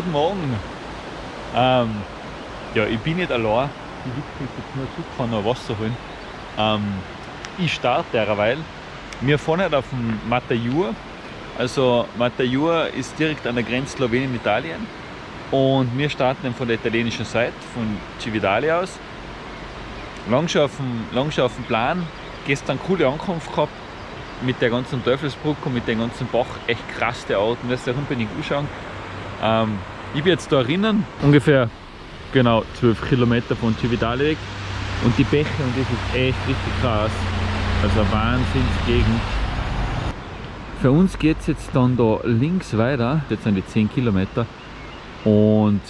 Guten Morgen. Ähm, ja, ich bin nicht allein. Die Witzke ist jetzt nur zurückgefahren, noch Wasser holen. Ähm, ich starte derweil. Wir fahren halt auf dem Matajur. Also Matajur ist direkt an der Grenze Slowenien-Italien. Und wir starten von der italienischen Seite, von Cividale aus. Lang schon auf dem, lang schon auf dem Plan. Gestern coole Ankunft gehabt mit der ganzen Teufelsbrücke und mit dem ganzen Bach. Echt krass der Ort, müsst ihr unbedingt anschauen. Ähm, ich bin jetzt da drinnen, ungefähr genau 12 Kilometer von Cividale weg. Und die Bäche, und das ist echt richtig krass. Also Wahnsinnsgegend. Für uns geht es jetzt dann da links weiter, jetzt sind die 10 Kilometer. Und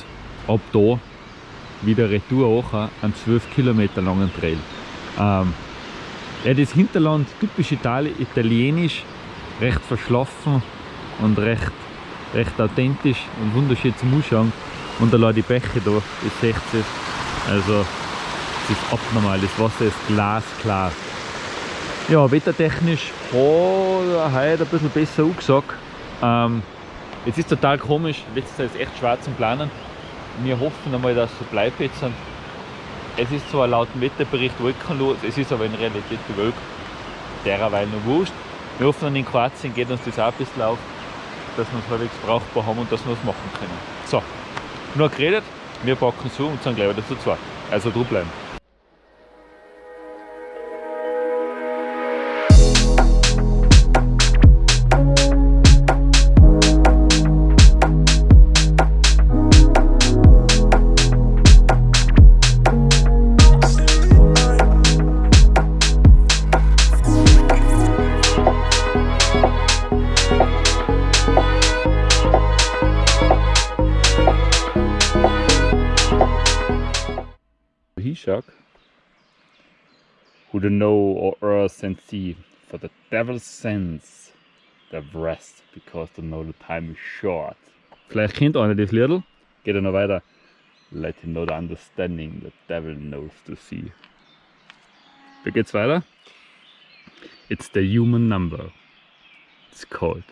ab da wieder retour auch einen 12 Kilometer langen Trail. Ähm, ja, das Hinterland, typisch Itali italienisch, recht verschlafen und recht, recht authentisch und wunderschön zum Anschauen. Und da die Bäche da, das seht ihr. Also, es ist abnormal, das Wasser ist glasklar. Ja, wettertechnisch hat er heute ein bisschen besser angesagt. Ähm, jetzt ist total komisch, letztes Jahr ist echt schwer zum Planen. Wir hoffen einmal, dass es so bleibt jetzt. Es ist zwar laut dem Wetterbericht wolkenlos, es ist aber in Realität bewölkt. Derweil noch wurscht. Wir hoffen, in Kroatien geht uns das auch ein bisschen auf, dass wir es halbwegs brauchbar haben und dass wir es machen können. So, nur geredet, wir packen zu und sind gleich wieder zu zweit. Also bleiben. The know or earth and sea, for the devil sends the rest, because to know the time is short. Vielleicht kennt einer das Liedl, geht er noch weiter. Let him know the understanding, the devil knows to see. Wie geht's weiter? It's the human number. It's called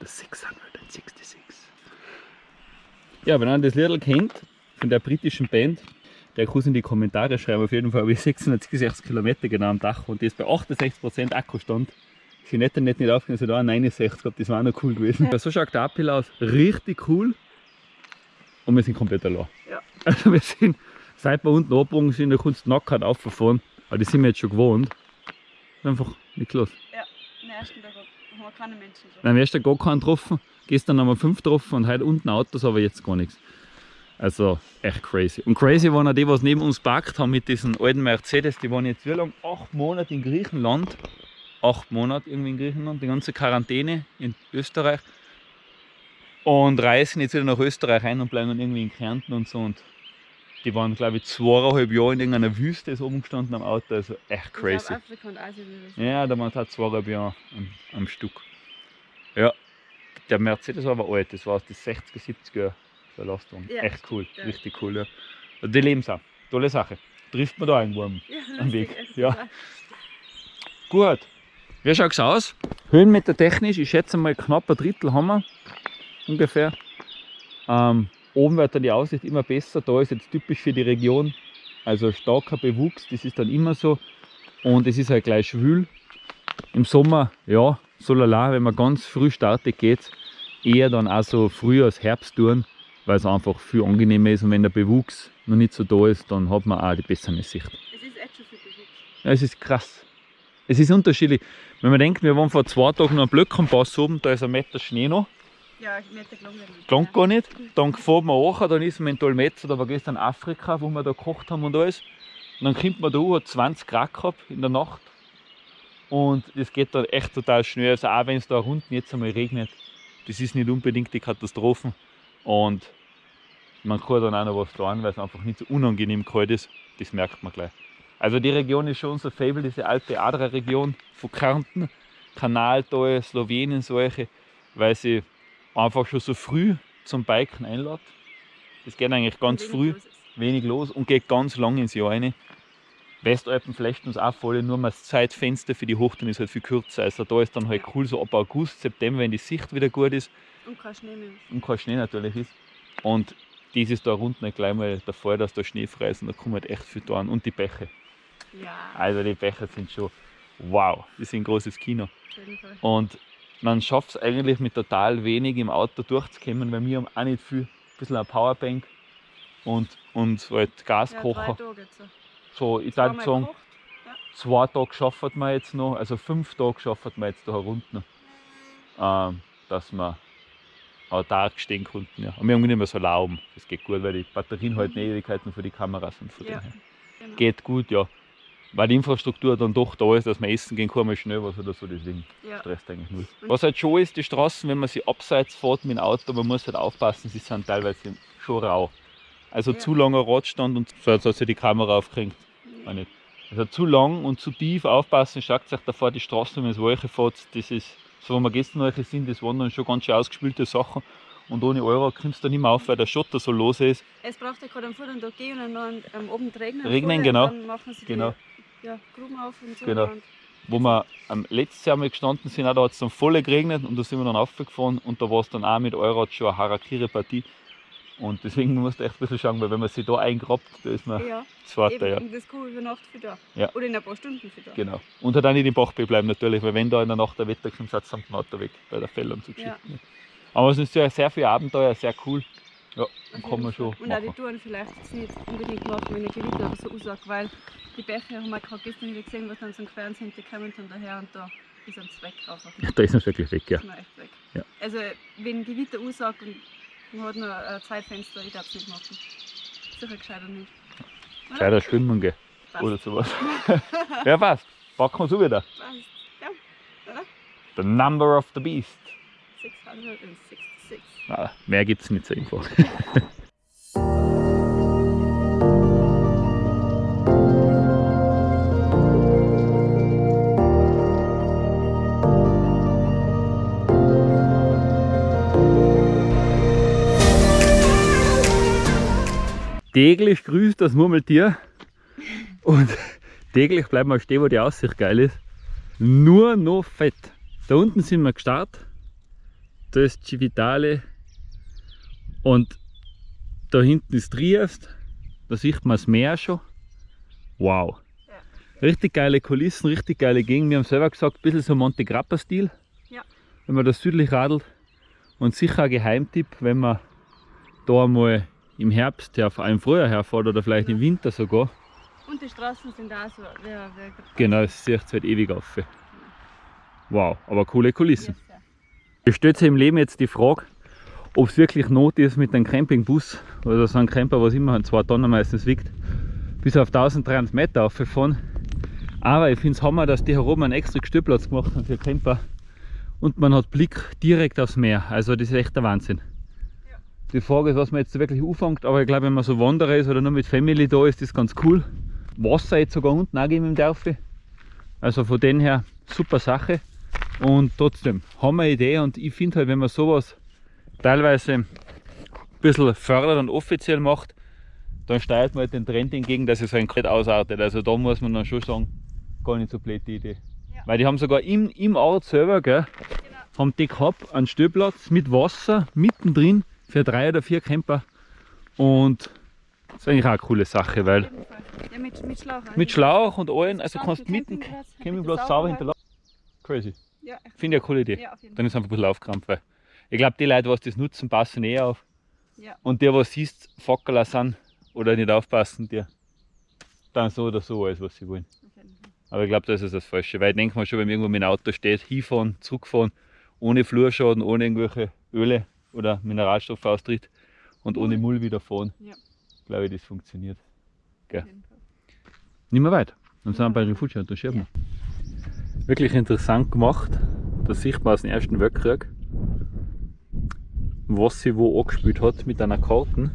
the 666. Ja, wenn einer das Liedl kennt, von der britischen Band, der kann in die Kommentare schreiben. Auf jeden Fall habe ich 666 Kilometer genau am Dach und das bei 68% Akkustand. Ich bin nicht, nicht, nicht aufgegangen, also da 69 gehabt, das war noch cool gewesen. Ja. So schaut der Uphill aus, richtig cool. Und wir sind komplett allein. Ja. Also wir sind, seit wir unten abgebogen sind, da kannst du nackt auffahren. Aber das sind wir jetzt schon gewohnt. Einfach nichts los. Ja, am ersten Tag haben wir keine Menschen getroffen. Am ersten Tag gar keinen getroffen. Gestern haben wir fünf getroffen und heute unten Autos, aber jetzt gar nichts. Also echt crazy. Und crazy waren auch die, was neben uns parkt haben mit diesen alten Mercedes. Die waren jetzt wie lange? Acht Monate in Griechenland. Acht Monate irgendwie in Griechenland, die ganze Quarantäne in Österreich. Und reisen jetzt wieder nach Österreich ein und bleiben dann irgendwie in Kärnten und so. Und die waren, glaube ich, zweieinhalb Jahre in irgendeiner Wüste ist oben gestanden am Auto. Also echt crazy. Afrika und Asien ja, da waren es halt zweieinhalb Jahre am, am Stück. Ja, der Mercedes war aber alt, das war aus den 60er, 70er Jahren. Belastung. Ja, Echt cool, ja. richtig cool. Ja. Die leben es auch. Tolle Sache. Trifft man da einen Wurm ja, am Weg. Ja. Gut. Wie schaut es aus? Höhenmeter technisch, ich schätze mal knapp ein Drittel haben wir ungefähr. Ähm, oben wird dann die Aussicht immer besser. Da ist jetzt typisch für die Region. Also starker Bewuchs, das ist dann immer so. Und es ist halt gleich schwül. Im Sommer, ja, so lala, wenn man ganz früh startet, geht es eher dann auch so früh als Herbst tun weil es einfach viel angenehmer ist und wenn der Bewuchs noch nicht so da ist, dann hat man auch die bessere Sicht. Es ist echt schon viel Bewuchs. Ja, es ist krass. Es ist unterschiedlich. Wenn man denkt, wir waren vor zwei Tagen noch am Blöckenpass oben, da ist ein Meter Schnee noch. Ja, ein Meter gelang nicht. Gelang gar nicht. Dann fahren wir auch, dann ist man in Dolmetzer, da war gestern Afrika, wo wir da gekocht haben und alles. Und dann kommt man da hat 20 Grad gehabt in der Nacht. Und das geht dann echt total schnell. Also auch wenn es da unten jetzt einmal regnet, das ist nicht unbedingt die Katastrophe. Und man kann dann auch noch was tun, weil es einfach nicht so unangenehm kalt ist. Das merkt man gleich. Also die Region ist schon unser Fable, diese alte Adra-Region von Kärnten, Kanaltal, Slowenien, solche, weil sie einfach schon so früh zum Biken einlädt. Das geht eigentlich ganz wenig früh, los wenig los und geht ganz lang ins Jahr rein. Westalpen flechten uns auch voll, nur das Zeitfenster für die Hochtouren ist halt viel kürzer. Also da ist dann halt cool, so ab August, September, wenn die Sicht wieder gut ist. Und kein Schnee mehr. Und kein Schnee natürlich ist. Und das ist da unten gleich mal der Fall, dass da Schnee frei ist und da kommen halt echt viel da an. Und die Bäche. Ja, Also die Bäche sind schon wow, die sind ein großes Kino. Und man schafft es eigentlich mit total wenig im Auto durchzukommen, weil wir haben auch nicht viel, ein bisschen eine Powerbank und, und halt Ja, Gaskocher. Tage jetzt. so. ich würde sagen, gekocht. zwei Tage schaffen wir jetzt noch, also fünf Tage schaffen wir jetzt da herunter, ähm, dass wir autark stehen konnten. Ja. Und wir haben nicht mehr so Lauben, das geht gut, weil die Batterien halten Ewigkeiten für die Kameras und von Ja. dem her. Genau. Geht gut, ja. Weil die Infrastruktur dann doch da ist, dass wir essen gehen kann, mal schnell was oder so, deswegen Ja. stresst eigentlich null. Was halt schon ist, die Straßen, wenn man sie abseits fährt mit dem Auto, man muss halt aufpassen, sie sind teilweise schon rau. Also Ja. zu langer Radstand und so, als hat sich die Kamera nicht. Also zu lang und zu tief aufpassen, schaut euch davor die Straße, wenn es welche fährt, das ist, so wo wir gestern welche sind, das waren dann schon ganz schön ausgespülte Sachen. Und ohne Euro kommst du nicht mehr auf, weil der Schotter so los ist. Es braucht ja gerade am Vortag gehen und dann am Abend regnen. Regnen, genau. Dann machen sie Genau. die ja, Gruben auf und so. Genau. Und Wo wir am letzten Jahr mal gestanden sind, auch da hat es dann voll geregnet und da sind wir dann aufgefahren und da war es dann auch mit Euro schon eine Harakiri-Partie. Und deswegen musst du echt ein bisschen schauen, weil wenn man sich da eingrabt, da ist man ja, zweiter, ja. und das kann über Nacht für da. Ja. Oder in ein paar Stunden für da. Genau. Und halt auch nicht im Bachbett bleiben natürlich, weil wenn da in der Nacht der Wetter kommt, samt dem Auto weg bei der Fälle und so Ja. Geschichten. Aber es ist ja sehr viel Abenteuer, sehr cool. Ja, Auf kann man schon Und auch die machen. Touren vielleicht nicht unbedingt machen, wenn ein Gewitter oder so aussagt, weil die Bäche haben wir gerade gestern wieder gesehen, was dann so queren sind, die kommen dann daher und da ist ein Zweck einfach. Da ist es wirklich weg, ja. ist echt weg. Ja. Also wenn Gewitter aussagt und man hat noch ein Zeitfenster, ich darf es nicht machen. Sicher gescheiter nicht. Oder? Gescheiter schwimmen gehen Passt. oder sowas. ja, passt. Packen wir so wieder. Passt. Ja, oder? The number of the beast. 666. Na, mehr gibt es nicht so einfach. Täglich grüßt das Murmeltier und täglich bleiben wir stehen, wo die Aussicht geil ist. Nur noch fett. Da unten sind wir gestartet. Da ist Civitale und da hinten ist Triest. Da sieht man das Meer schon. Wow. Richtig geile Kulissen, richtig geile Gegend. Wir haben selber gesagt, ein bisschen so Monte Grappa-Stil. Ja. Wenn man da südlich radelt. Und sicher ein Geheimtipp, wenn man da mal im Herbst, ja, vor allem früher herfährt oder vielleicht im Winter sogar. Und die Straßen sind auch so. Wer, wer, Genau, es sieht halt ewig auf. Wow, aber coole Kulissen. Yes, ja. Stellt sich im Leben jetzt die Frage, ob es wirklich Not ist mit einem Campingbus oder so einem Camper, was immer zwei Tonnen meistens wiegt, bis auf 1300 Meter aufgefahren. Aber ich finde es Hammer, dass die hier oben einen extra Stellplatz gemacht haben für Camper und man hat Blick direkt aufs Meer. Also das ist echt der Wahnsinn. Die Frage ist, was man jetzt wirklich anfängt, aber ich glaube, wenn man so Wanderer ist oder nur mit Family da ist, ist das ganz cool. Wasser jetzt sogar unten auch geben im Dörfli. Also von dem her super Sache. Und trotzdem, haben wir eine Idee und ich finde halt, wenn man sowas teilweise ein bisschen fördert und offiziell macht, dann steuert man halt den Trend entgegen, dass es ein komplett ausartet. Also da muss man dann schon sagen, gar nicht so blöd die Idee. Ja. Weil die haben sogar im, im Ort selber, gell, Genau. haben die gehabt einen Stellplatz mit Wasser mittendrin für drei oder vier Camper. Und das ist eigentlich auch eine coole Sache, weil. Ja, mit, mit Schlauch. auch. mit Schlauch und allen, also kannst für mitten Campingplatz, sauber sauber hinterlassen. Crazy. Ja. Finde ich eine coole Idee. ja, Dann ist einfach ein bisschen Aufkrampf. Weil ich glaube, die Leute, die das nutzen, passen eh auf. Ja. Und die, was siehst, Fackerler sind oder nicht aufpassen, die dann so oder so alles, was sie wollen. Aber ich glaube, das ist das Falsche. Weil ich denke mal schon, wenn man irgendwo mit dem Auto steht, hinfahren, zurückfahren, ohne Flurschaden, ohne irgendwelche Öle oder Mineralstoffe austritt und ohne Müll wieder fahren, Ja. glaube ich, das funktioniert. Fall. Nicht mehr weit. Dann sind wir bei Refugia und da schieben wir. Wirklich interessant gemacht. Da sieht man aus dem Ersten Weltkrieg, was sie wo angespielt hat mit einer Karte.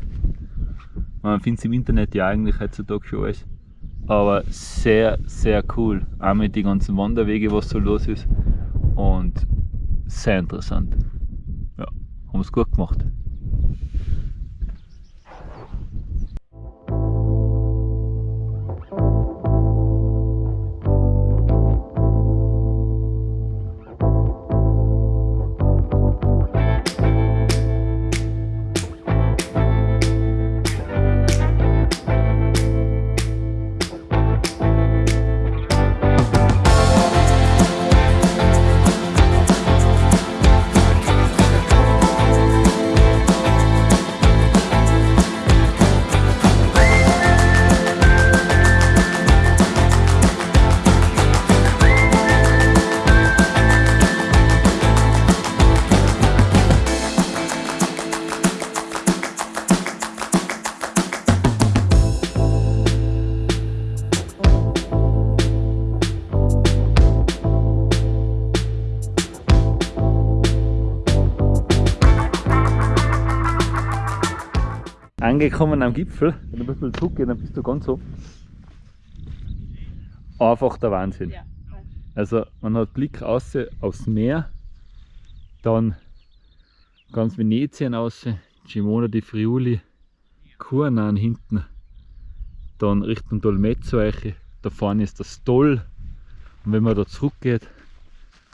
Man findet es im Internet ja eigentlich heutzutage schon alles. Aber sehr, sehr cool. Auch mit den ganzen Wanderwege, was so los ist. Und sehr interessant. Haben es gut gemacht. Angekommen am Gipfel. Wenn du ein bisschen zurückgehst, dann bist du ganz oben. Einfach der Wahnsinn. Ja. Also man hat Blick aus aufs Meer, dann ganz Venetien aus, Gimona di Friuli, Kurnan hinten, dann Richtung Dolmezzo Eiche, da vorne ist das Stoll und wenn man da zurückgeht,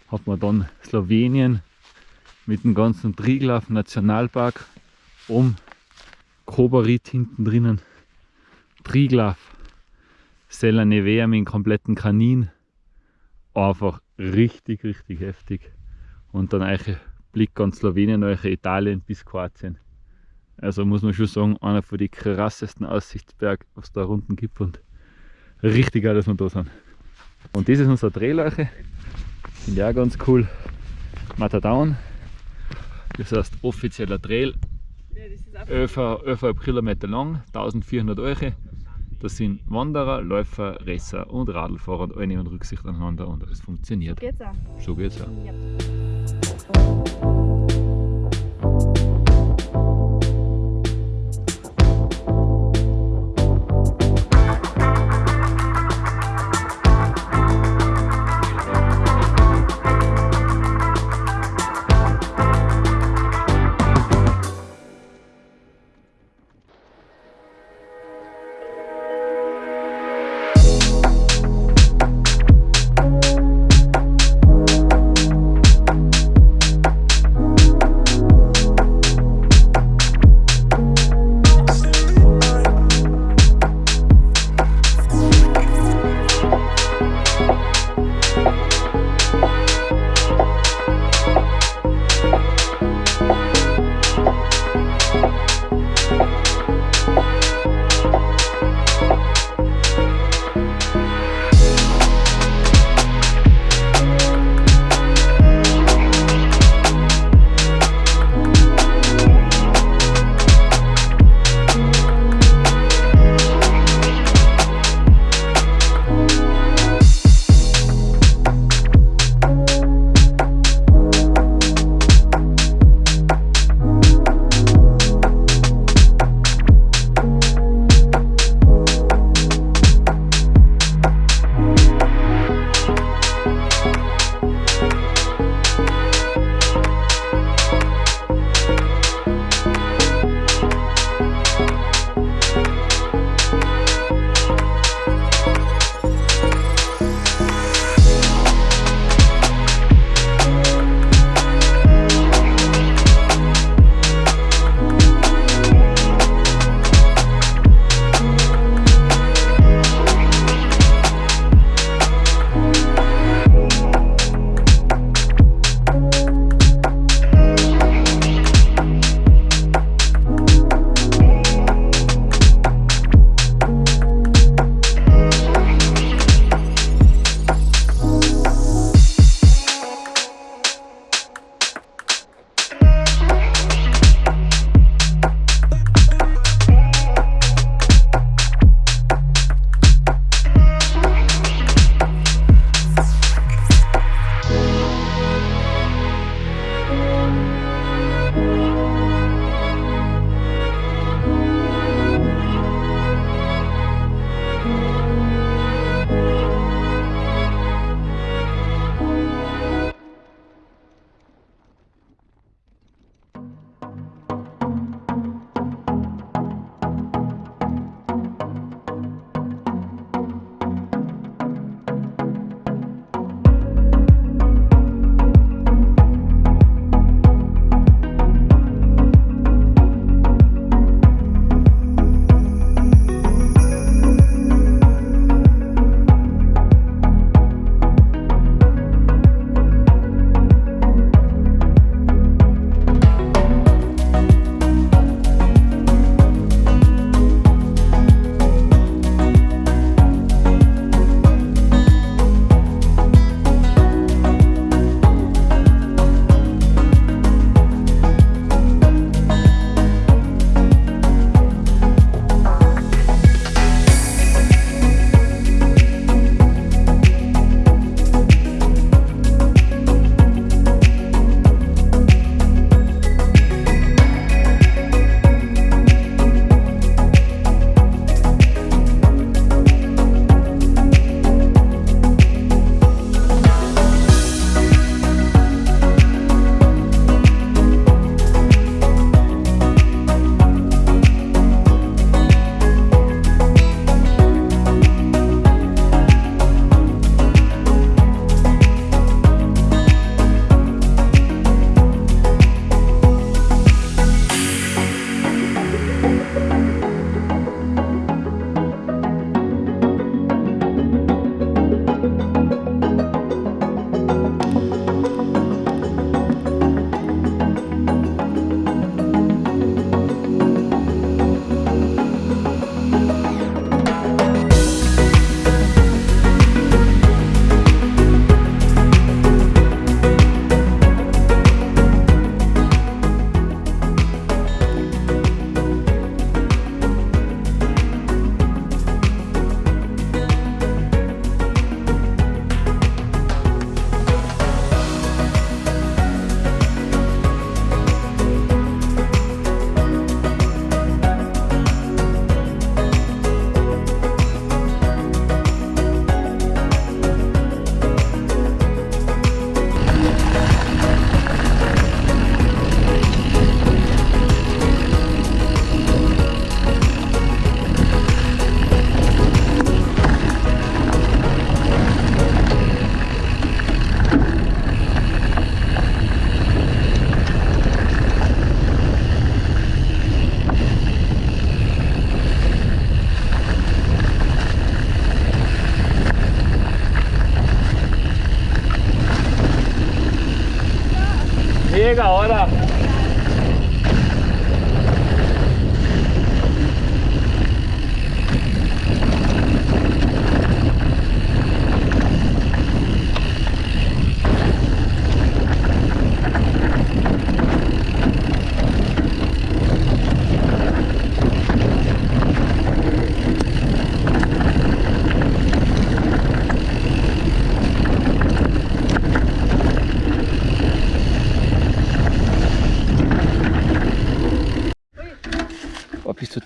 hat man dann Slowenien mit dem ganzen Triglav Nationalpark um Kobarit hinten drinnen, Triglav, Sella Nevea mit dem kompletten Kanin, einfach richtig, richtig heftig. Und dann euch Blick an Slowenien, euch Italien bis Kroatien. Also muss man schon sagen, einer von den krassesten Aussichtsberg, was da unten gibt und richtig geil, dass wir da sind. Und das ist unser Drehleiche, finde ich auch ganz cool. Matadown, das heißt offizieller Trail, Ja, das ist auch 11, 11,5 Kilometer lang, 1400 Euro. Das sind Wanderer, Läufer, Resser und Radlfahrer und alle nehmen Rücksicht aneinander und es funktioniert. geht's auch. So geht's auch. Ja.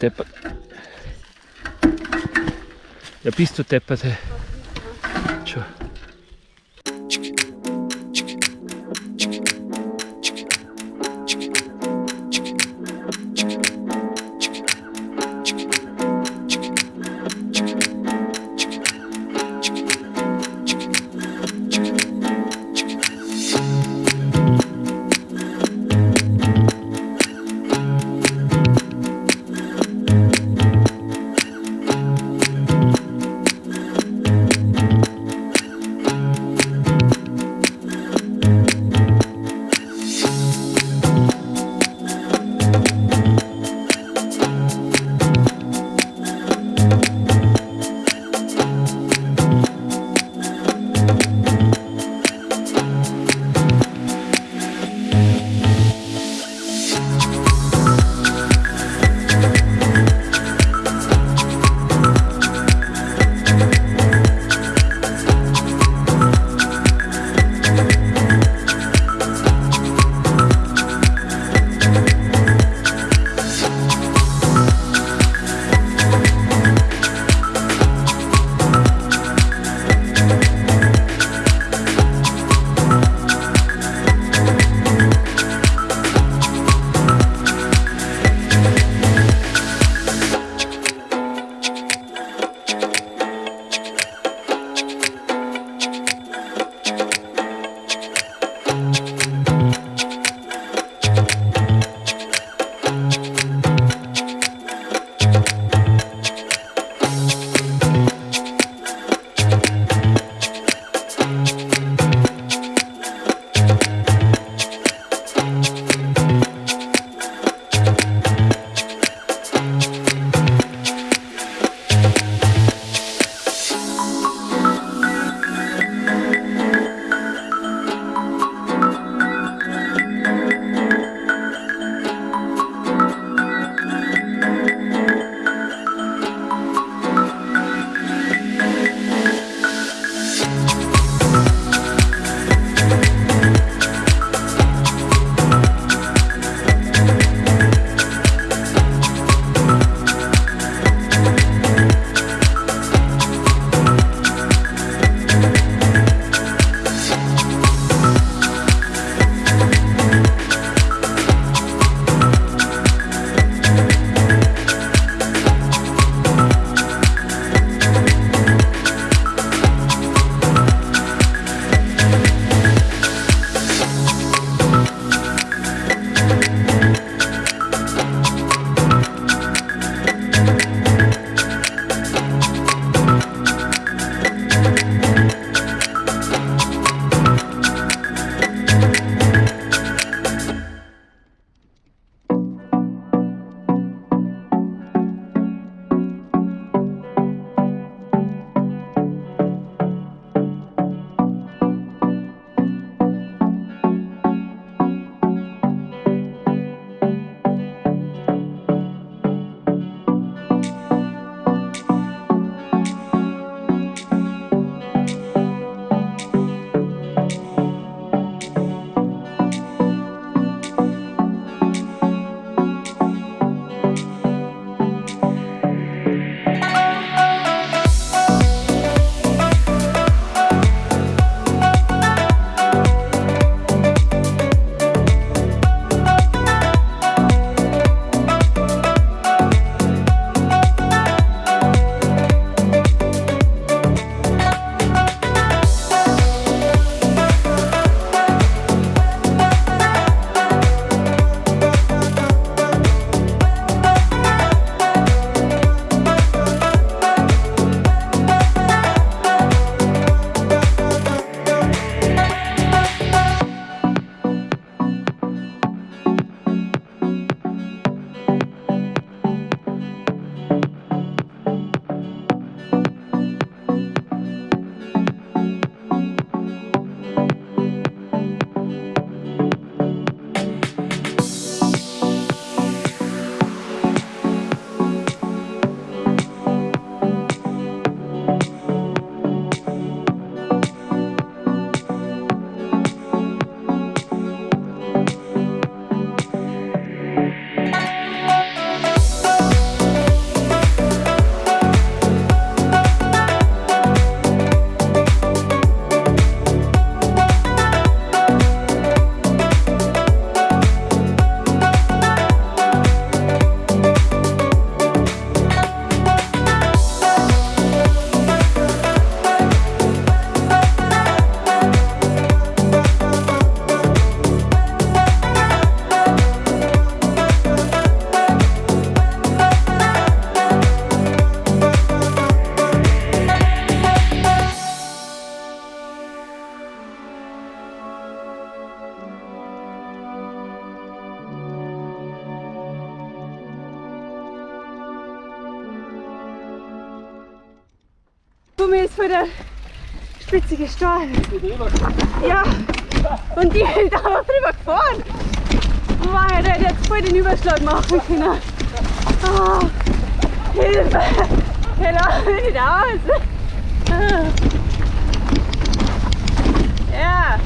Deppert. Ja, bist du deppert. Der spitzige Stein. Ja. Und die ist einfach drüber gefahren. Ich hätte jetzt voll den Überschlag machen können. Ah, Hilfe! Ich laufe nicht aus. Ja.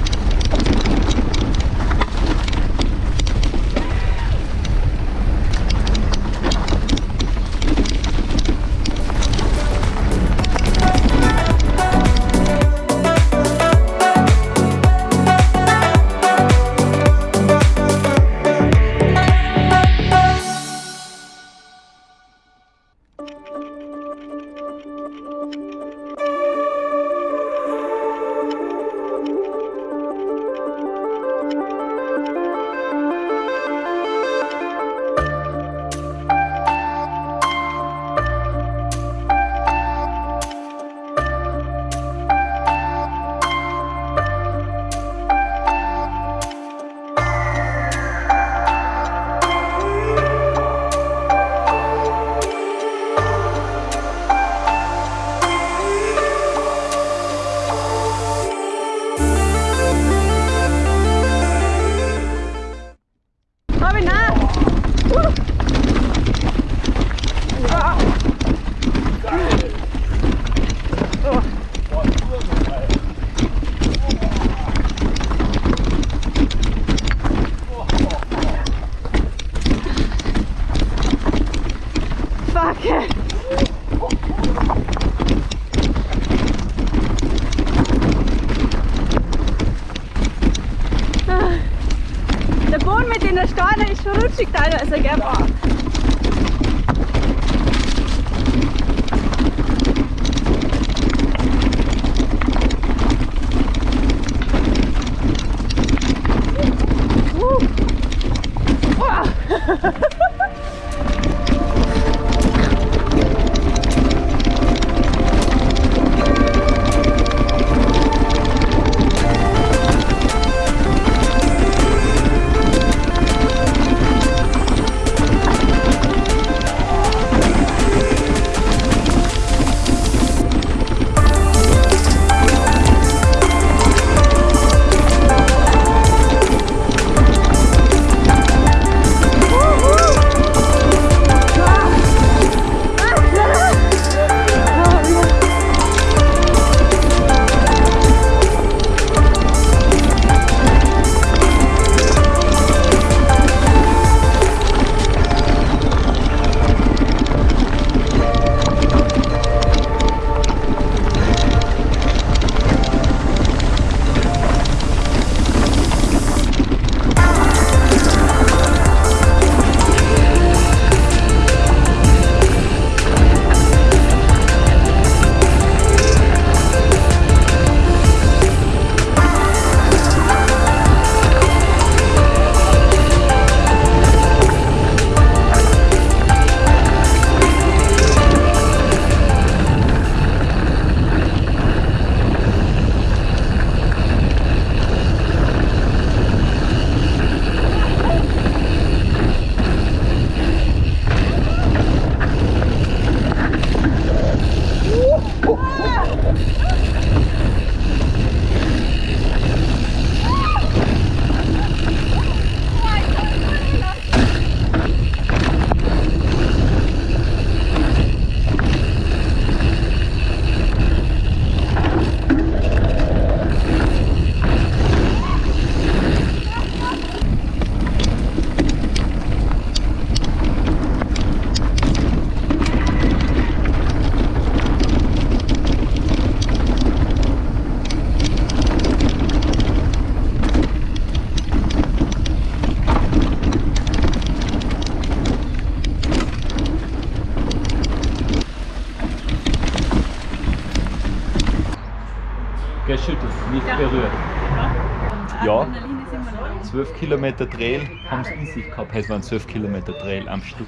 Kilometer Trail haben sie in sich gehabt. Es waren 12 Kilometer Trail am Stück.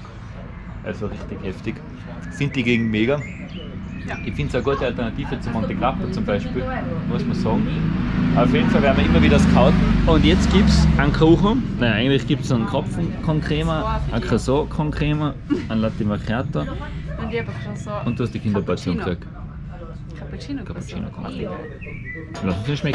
Also richtig heftig. Sind die Gegend mega. Ja. Ich finde es eine gute Alternative zu Monte Grappa zum Beispiel, muss man sagen. Auf jeden Fall werden wir immer wieder scouten. Und jetzt gibt es einen Kuchen. Nein, eigentlich gibt es einen Krapfen con Crema, einen Croissant con Crema, einen Latte Macchiato Und ich habe so und du hast die Kinderportion Cappuccino. gekriegt. Cappuccino. Cappuccino kommt. Lass uns den schmecken.